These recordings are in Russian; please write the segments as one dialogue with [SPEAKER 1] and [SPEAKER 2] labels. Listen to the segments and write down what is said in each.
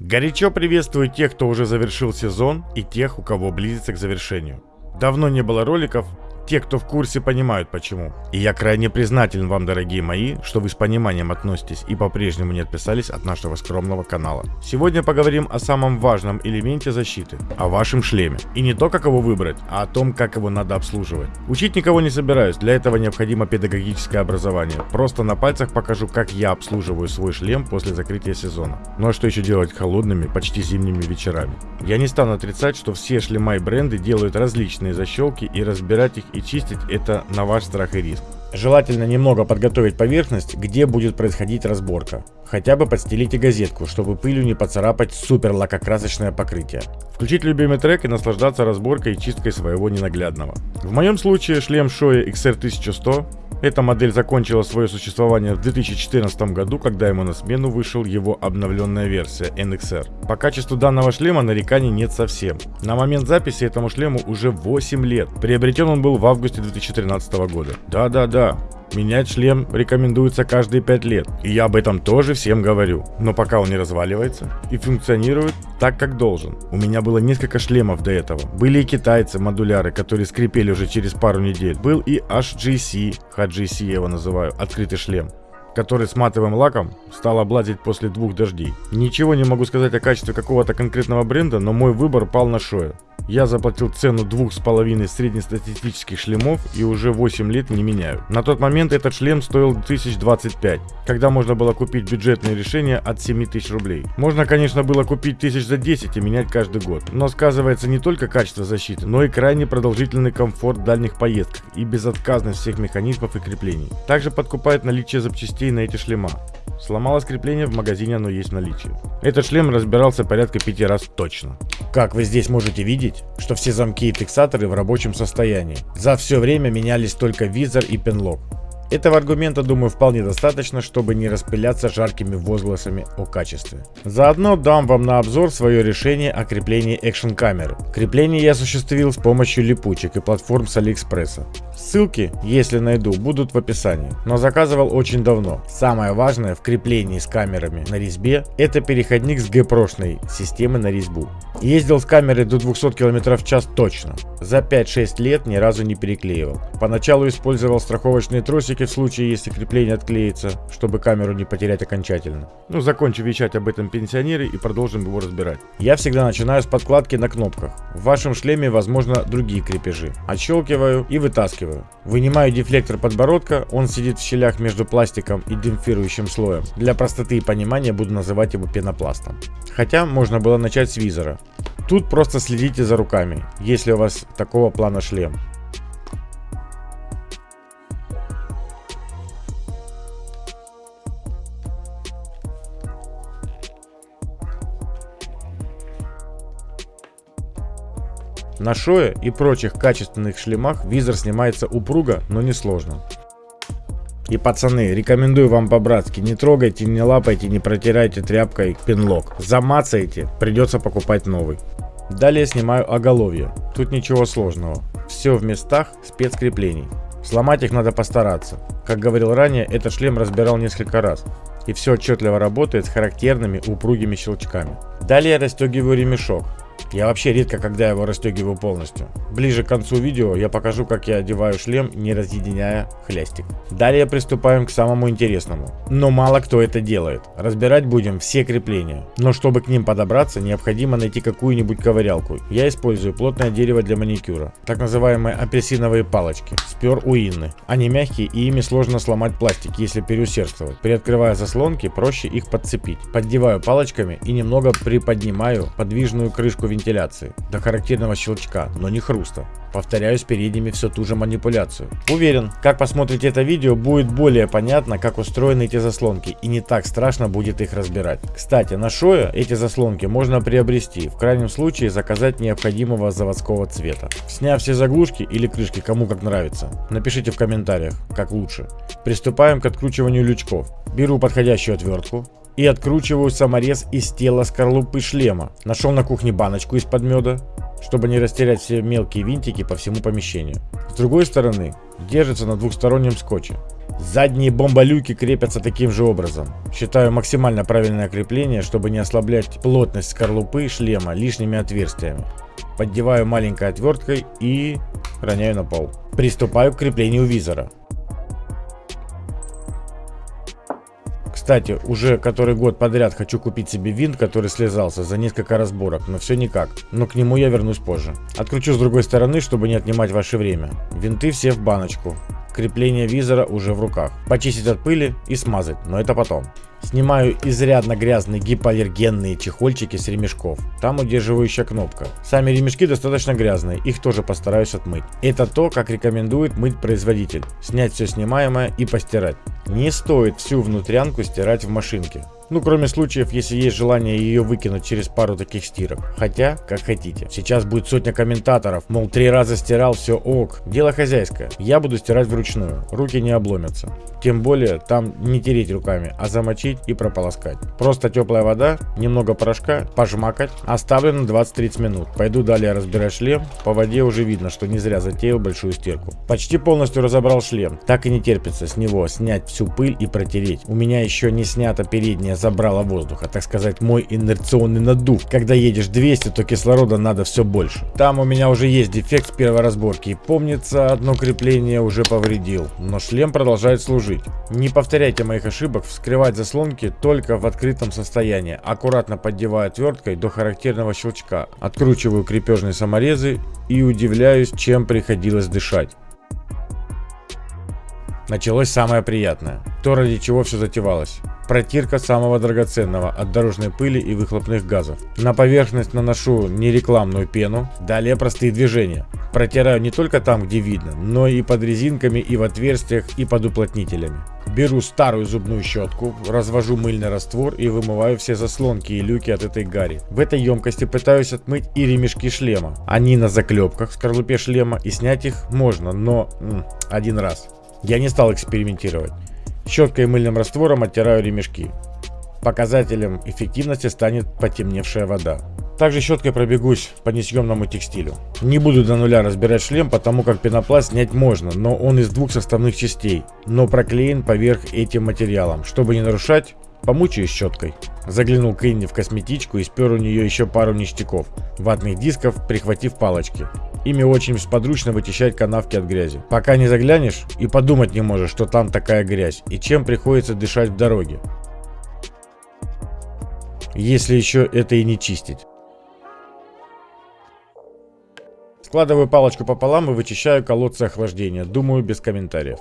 [SPEAKER 1] Горячо приветствую тех, кто уже завершил сезон и тех, у кого близится к завершению. Давно не было роликов, те, кто в курсе, понимают почему. И я крайне признателен вам, дорогие мои, что вы с пониманием относитесь и по-прежнему не отписались от нашего скромного канала. Сегодня поговорим о самом важном элементе защиты, о вашем шлеме. И не то, как его выбрать, а о том, как его надо обслуживать. Учить никого не собираюсь, для этого необходимо педагогическое образование. Просто на пальцах покажу, как я обслуживаю свой шлем после закрытия сезона. Ну а что еще делать холодными, почти зимними вечерами? Я не стану отрицать, что все шлема и бренды делают различные защелки и разбирать их и чистить это на ваш страх и риск. Желательно немного подготовить поверхность, где будет происходить разборка. Хотя бы подстелите газетку, чтобы пылью не поцарапать супер лакокрасочное покрытие. Включить любимый трек и наслаждаться разборкой и чисткой своего ненаглядного. В моем случае шлем Shoei XR1100 эта модель закончила свое существование в 2014 году, когда ему на смену вышел его обновленная версия NXR. По качеству данного шлема нареканий нет совсем. На момент записи этому шлему уже 8 лет. Приобретен он был в августе 2013 года. Да-да-да, Менять шлем рекомендуется каждые 5 лет. И я об этом тоже всем говорю. Но пока он не разваливается и функционирует так, как должен. У меня было несколько шлемов до этого. Были и китайцы, модуляры, которые скрипели уже через пару недель. Был и HGC, HGC я его называю, открытый шлем который с матовым лаком стал облазить после двух дождей. Ничего не могу сказать о качестве какого-то конкретного бренда, но мой выбор пал на Шоя. Я заплатил цену двух с половиной среднестатистических шлемов и уже 8 лет не меняю. На тот момент этот шлем стоил 1025, когда можно было купить бюджетное решение от 7000 рублей. Можно, конечно, было купить 1000 за 10 и менять каждый год. Но сказывается не только качество защиты, но и крайне продолжительный комфорт дальних поездках и безотказность всех механизмов и креплений. Также подкупает наличие запчастей на эти шлема. Сломалось крепление, в магазине оно есть в наличии. Этот шлем разбирался порядка 5 раз точно. Как вы здесь можете видеть, что все замки и фиксаторы в рабочем состоянии. За все время менялись только визор и пенлок. Этого аргумента, думаю, вполне достаточно, чтобы не распыляться жаркими возгласами о качестве. Заодно дам вам на обзор свое решение о креплении экшн камеры. Крепление я осуществил с помощью липучек и платформ с Алиэкспресса. Ссылки, если найду, будут в описании, но заказывал очень давно. Самое важное в креплении с камерами на резьбе это переходник с G-прошной системы на резьбу. Ездил с камерой до 200 км в час точно. За 5-6 лет ни разу не переклеивал. Поначалу использовал страховочные тросики в случае, если крепление отклеится, чтобы камеру не потерять окончательно. Ну, закончу вещать об этом пенсионере и продолжим его разбирать. Я всегда начинаю с подкладки на кнопках. В вашем шлеме, возможно, другие крепежи. Отщелкиваю и вытаскиваю. Вынимаю дефлектор подбородка, он сидит в щелях между пластиком и демпфирующим слоем. Для простоты и понимания буду называть его пенопластом. Хотя можно было начать с визора. Тут просто следите за руками, если у вас такого плана шлем. На шое и прочих качественных шлемах визор снимается упруго, но не сложно. И пацаны, рекомендую вам по-братски, не трогайте, не лапайте, не протирайте тряпкой пинлок. Замацаете, придется покупать новый. Далее снимаю оголовье. Тут ничего сложного. Все в местах спецкреплений. Сломать их надо постараться. Как говорил ранее, этот шлем разбирал несколько раз. И все отчетливо работает с характерными упругими щелчками. Далее расстегиваю ремешок. Я вообще редко когда его расстегиваю полностью. Ближе к концу видео я покажу, как я одеваю шлем, не разъединяя хлястик. Далее приступаем к самому интересному. Но мало кто это делает. Разбирать будем все крепления. Но чтобы к ним подобраться, необходимо найти какую-нибудь ковырялку. Я использую плотное дерево для маникюра. Так называемые апельсиновые палочки. Спер у Инны. Они мягкие и ими сложно сломать пластик, если переусердствовать. Приоткрывая заслонки, проще их подцепить. Поддеваю палочками и немного приподнимаю подвижную крышку вентиляции до характерного щелчка, но не хруста. Повторяю с передними все ту же манипуляцию. Уверен, как посмотрите это видео, будет более понятно, как устроены эти заслонки и не так страшно будет их разбирать. Кстати, на Шоя эти заслонки можно приобрести, в крайнем случае заказать необходимого заводского цвета. Сняв все заглушки или крышки, кому как нравится, напишите в комментариях, как лучше. Приступаем к откручиванию лючков. Беру подходящую отвертку, и откручиваю саморез из тела скорлупы шлема. Нашел на кухне баночку из-под меда, чтобы не растерять все мелкие винтики по всему помещению. С другой стороны, держится на двухстороннем скотче. Задние бомболюки крепятся таким же образом. Считаю максимально правильное крепление, чтобы не ослаблять плотность скорлупы шлема лишними отверстиями. Поддеваю маленькой отверткой и роняю на пол. Приступаю к креплению визора. Кстати, уже который год подряд хочу купить себе винт, который слезался за несколько разборок, но все никак. Но к нему я вернусь позже. Откручу с другой стороны, чтобы не отнимать ваше время. Винты все в баночку. Крепление визора уже в руках. Почистить от пыли и смазать, но это потом. Снимаю изрядно грязные гипоаллергенные чехольчики с ремешков. Там удерживающая кнопка. Сами ремешки достаточно грязные, их тоже постараюсь отмыть. Это то, как рекомендует мыть производитель. Снять все снимаемое и постирать. Не стоит всю внутрянку стирать в машинке. Ну, кроме случаев, если есть желание ее выкинуть через пару таких стирок. Хотя, как хотите. Сейчас будет сотня комментаторов, мол, три раза стирал, все ок. Дело хозяйское. Я буду стирать вручную. Руки не обломятся. Тем более, там не тереть руками, а замочить и прополоскать. Просто теплая вода, немного порошка, пожмакать. Оставлю на 20-30 минут. Пойду далее разбирать шлем. По воде уже видно, что не зря затеял большую стирку. Почти полностью разобрал шлем. Так и не терпится с него снять всю пыль и протереть. У меня еще не снята передняя забрала воздуха, так сказать, мой инерционный надув. Когда едешь 200, то кислорода надо все больше. Там у меня уже есть дефект с первой разборки, помнится, одно крепление уже повредил, но шлем продолжает служить. Не повторяйте моих ошибок, вскрывать заслонки только в открытом состоянии. Аккуратно поддеваю отверткой до характерного щелчка, откручиваю крепежные саморезы и удивляюсь, чем приходилось дышать. Началось самое приятное. То, ради чего все затевалось. Протирка самого драгоценного от дорожной пыли и выхлопных газов. На поверхность наношу нерекламную пену. Далее простые движения. Протираю не только там, где видно, но и под резинками, и в отверстиях, и под уплотнителями. Беру старую зубную щетку, развожу мыльный раствор и вымываю все заслонки и люки от этой гари. В этой емкости пытаюсь отмыть и ремешки шлема. Они на заклепках в скорлупе шлема и снять их можно, но м, один раз. Я не стал экспериментировать. Щеткой и мыльным раствором оттираю ремешки. Показателем эффективности станет потемневшая вода. Также щеткой пробегусь по несъемному текстилю. Не буду до нуля разбирать шлем, потому как пенопласт снять можно, но он из двух составных частей, но проклеен поверх этим материалом. Чтобы не нарушать, помучаюсь щеткой. Заглянул к Инне в косметичку и спер у нее еще пару ништяков, ватных дисков, прихватив палочки. Ими очень сподручно вычищать канавки от грязи. Пока не заглянешь и подумать не можешь, что там такая грязь и чем приходится дышать в дороге. Если еще это и не чистить. Складываю палочку пополам и вычищаю колодцы охлаждения. Думаю, без комментариев.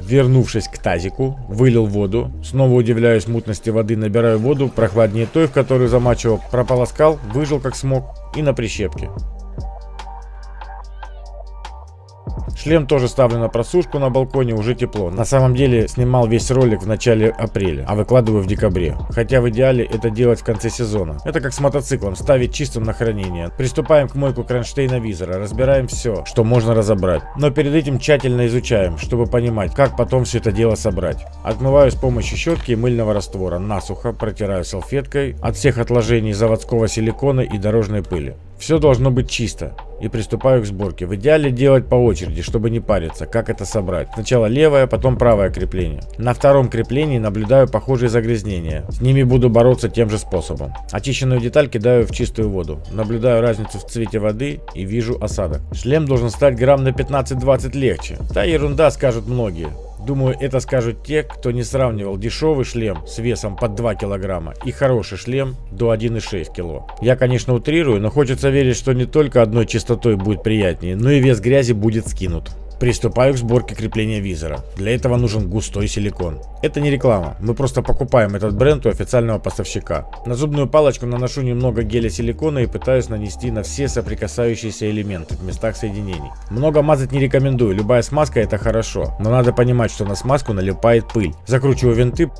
[SPEAKER 1] Вернувшись к тазику, вылил воду. Снова удивляюсь мутности воды, набираю воду, прохладнее той, в которую замачивал. Прополоскал, выжил как смог и на прищепке. Шлем тоже ставлю на просушку на балконе, уже тепло. На самом деле снимал весь ролик в начале апреля, а выкладываю в декабре. Хотя в идеале это делать в конце сезона. Это как с мотоциклом, ставить чистым на хранение. Приступаем к мойку кронштейна визора, разбираем все, что можно разобрать. Но перед этим тщательно изучаем, чтобы понимать, как потом все это дело собрать. Отмываю с помощью щетки и мыльного раствора, насухо протираю салфеткой от всех отложений заводского силикона и дорожной пыли. Все должно быть чисто. И приступаю к сборке. В идеале делать по очереди, чтобы не париться, как это собрать. Сначала левое, потом правое крепление. На втором креплении наблюдаю похожие загрязнения. С ними буду бороться тем же способом. Очищенную деталь кидаю в чистую воду. Наблюдаю разницу в цвете воды и вижу осадок. Шлем должен стать грамм на 15-20 легче. Та ерунда, скажут многие. Думаю, это скажут те, кто не сравнивал дешевый шлем с весом под 2 килограмма и хороший шлем до 1,6 кило. Я, конечно, утрирую, но хочется верить, что не только одной частотой будет приятнее, но и вес грязи будет скинут. Приступаю к сборке крепления визора. Для этого нужен густой силикон. Это не реклама, мы просто покупаем этот бренд у официального поставщика. На зубную палочку наношу немного геля силикона и пытаюсь нанести на все соприкасающиеся элементы в местах соединений. Много мазать не рекомендую, любая смазка это хорошо, но надо понимать, что на смазку налипает пыль. Закручиваю винты,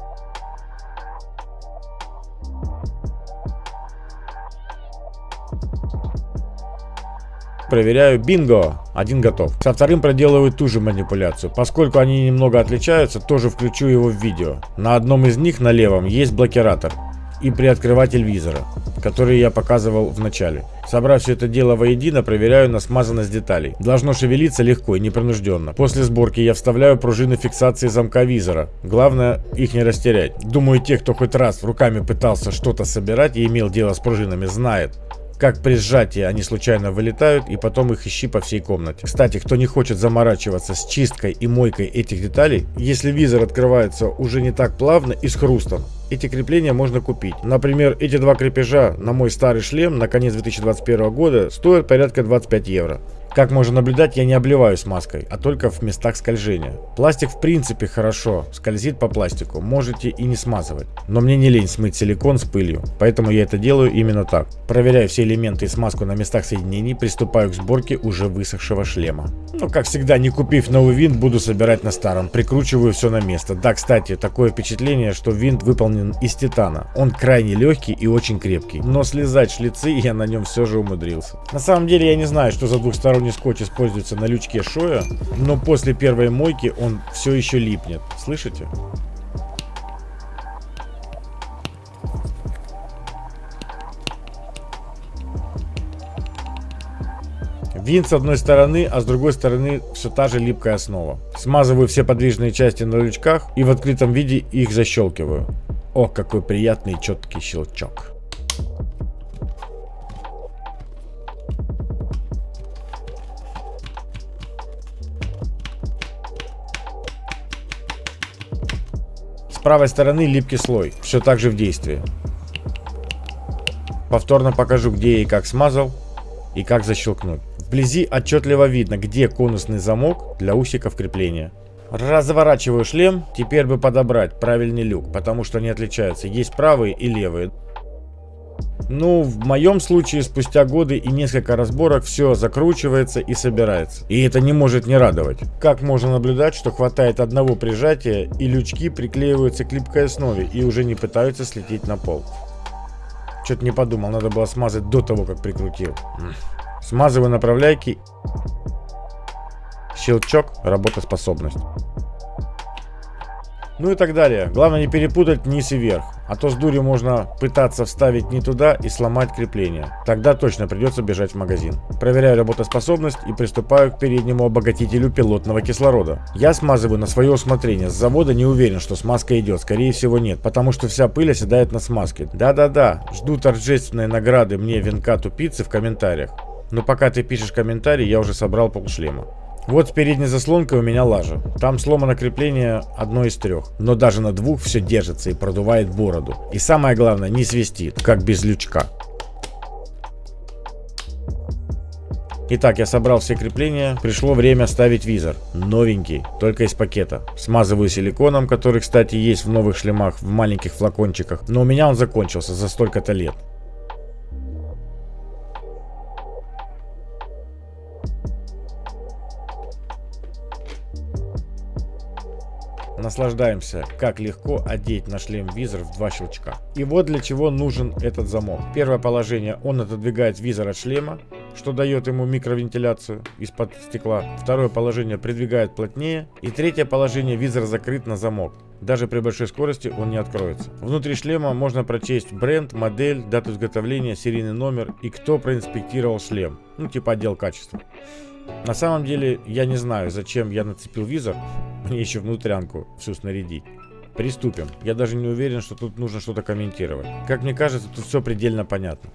[SPEAKER 1] проверяю, бинго, один готов. Со вторым проделываю ту же манипуляцию. Поскольку они немного отличаются, тоже включу его в видео. На одном из них, на левом, есть блокиратор и приоткрыватель визора, который я показывал в начале. Собрав все это дело воедино, проверяю на смазанность деталей. Должно шевелиться легко и непринужденно. После сборки я вставляю пружины фиксации замка визора. Главное их не растерять. Думаю, те, кто хоть раз руками пытался что-то собирать и имел дело с пружинами, знает, как при сжатии они случайно вылетают и потом их ищи по всей комнате. Кстати, кто не хочет заморачиваться с чисткой и мойкой этих деталей, если визор открывается уже не так плавно и с хрустом, эти крепления можно купить. Например, эти два крепежа на мой старый шлем на конец 2021 года стоят порядка 25 евро. Как можно наблюдать, я не обливаю смазкой, а только в местах скольжения. Пластик в принципе хорошо, скользит по пластику, можете и не смазывать. Но мне не лень смыть силикон с пылью, поэтому я это делаю именно так. Проверяю все элементы и смазку на местах соединений, приступаю к сборке уже высохшего шлема. Ну, как всегда, не купив новый винт, буду собирать на старом, прикручиваю все на место. Да, кстати, такое впечатление, что винт выполнен из титана. Он крайне легкий и очень крепкий, но слезать шлицы я на нем все же умудрился. На самом деле я не знаю, что за двухсторонний двухсторонний скотч используется на лючке Шоя, но после первой мойки он все еще липнет. Слышите? Винт с одной стороны, а с другой стороны все та же липкая основа. Смазываю все подвижные части на лючках и в открытом виде их защелкиваю. Ох, какой приятный четкий щелчок. Правой стороны липкий слой, все так же в действии. Повторно покажу, где и как смазал, и как защелкнуть. Вблизи отчетливо видно, где конусный замок для усиков крепления. Разворачиваю шлем, теперь бы подобрать правильный люк, потому что они отличаются. Есть правые и левые. Ну, в моем случае, спустя годы и несколько разборок, все закручивается и собирается. И это не может не радовать. Как можно наблюдать, что хватает одного прижатия, и лючки приклеиваются к липкой основе и уже не пытаются слететь на пол. Что-то не подумал, надо было смазать до того, как прикрутил. Смазываю направляйки. Щелчок, работоспособность. Ну и так далее. Главное не перепутать низ и верх. А то с дурью можно пытаться вставить не туда и сломать крепление. Тогда точно придется бежать в магазин. Проверяю работоспособность и приступаю к переднему обогатителю пилотного кислорода. Я смазываю на свое усмотрение. С завода не уверен, что смазка идет. Скорее всего нет, потому что вся пыль оседает на смазке. Да-да-да, жду торжественной награды мне венка тупицы в комментариях. Но пока ты пишешь комментарий, я уже собрал полшлема. Вот с передней заслонкой у меня лажа. Там сломано крепление одно из трех. Но даже на двух все держится и продувает бороду. И самое главное, не свистит, как без лючка. Итак, я собрал все крепления. Пришло время ставить визор. Новенький, только из пакета. Смазываю силиконом, который, кстати, есть в новых шлемах в маленьких флакончиках. Но у меня он закончился за столько-то лет. Наслаждаемся, как легко одеть на шлем визор в два щелчка. И вот для чего нужен этот замок. Первое положение, он отодвигает визор от шлема, что дает ему микровентиляцию из-под стекла. Второе положение придвигает плотнее. И третье положение, визор закрыт на замок. Даже при большой скорости он не откроется. Внутри шлема можно прочесть бренд, модель, дату изготовления, серийный номер и кто проинспектировал шлем. Ну типа отдел качества. На самом деле, я не знаю, зачем я нацепил визор. Мне еще внутрянку всю снарядить. Приступим. Я даже не уверен, что тут нужно что-то комментировать. Как мне кажется, тут все предельно понятно.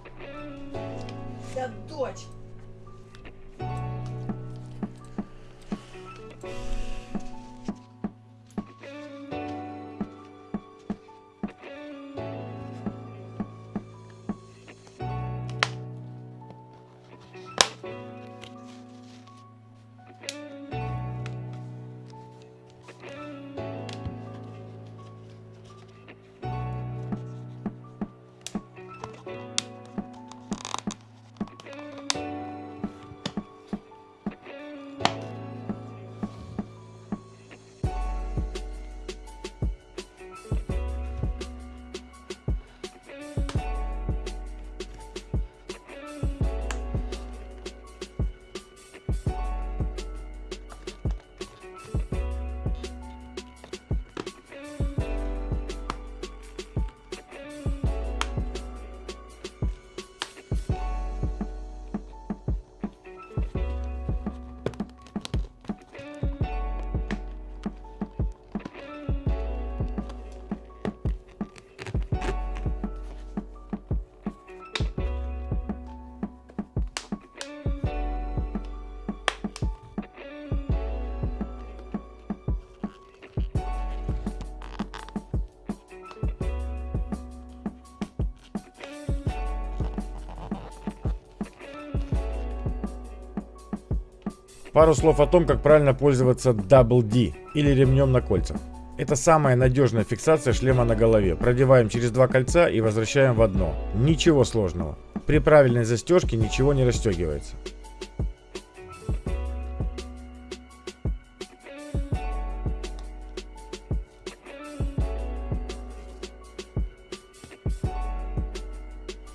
[SPEAKER 1] Пару слов о том, как правильно пользоваться Double D или ремнем на кольцах. Это самая надежная фиксация шлема на голове. Продеваем через два кольца и возвращаем в одно. Ничего сложного. При правильной застежке ничего не расстегивается.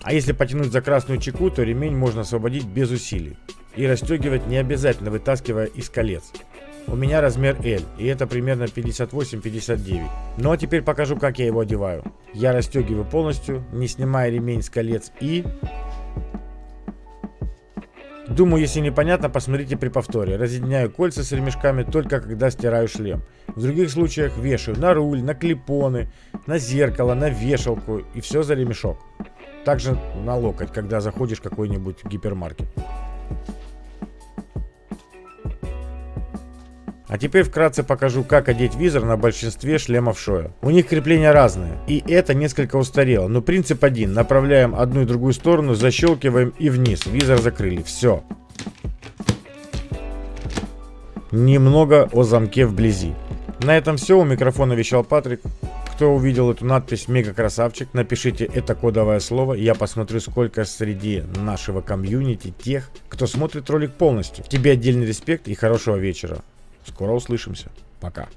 [SPEAKER 1] А если потянуть за красную чеку, то ремень можно освободить без усилий. И расстегивать не обязательно вытаскивая из колец. У меня размер L, и это примерно 58-59. Ну а теперь покажу, как я его одеваю. Я расстегиваю полностью, не снимая ремень с колец и... Думаю, если непонятно, посмотрите при повторе. Разъединяю кольца с ремешками только когда стираю шлем. В других случаях вешаю на руль, на клипоны, на зеркало, на вешалку и все за ремешок. Также на локоть, когда заходишь в какой-нибудь гипермаркет. А теперь вкратце покажу, как одеть визор на большинстве шлемов Шоя. У них крепления разные, и это несколько устарело, но принцип один. Направляем одну и другую сторону, защелкиваем и вниз. Визор закрыли. Все. Немного о замке вблизи. На этом все. У микрофона вещал Патрик. Кто увидел эту надпись «Мега красавчик», напишите это кодовое слово. Я посмотрю, сколько среди нашего комьюнити тех, кто смотрит ролик полностью. Тебе отдельный респект и хорошего вечера. Скоро услышимся. Пока.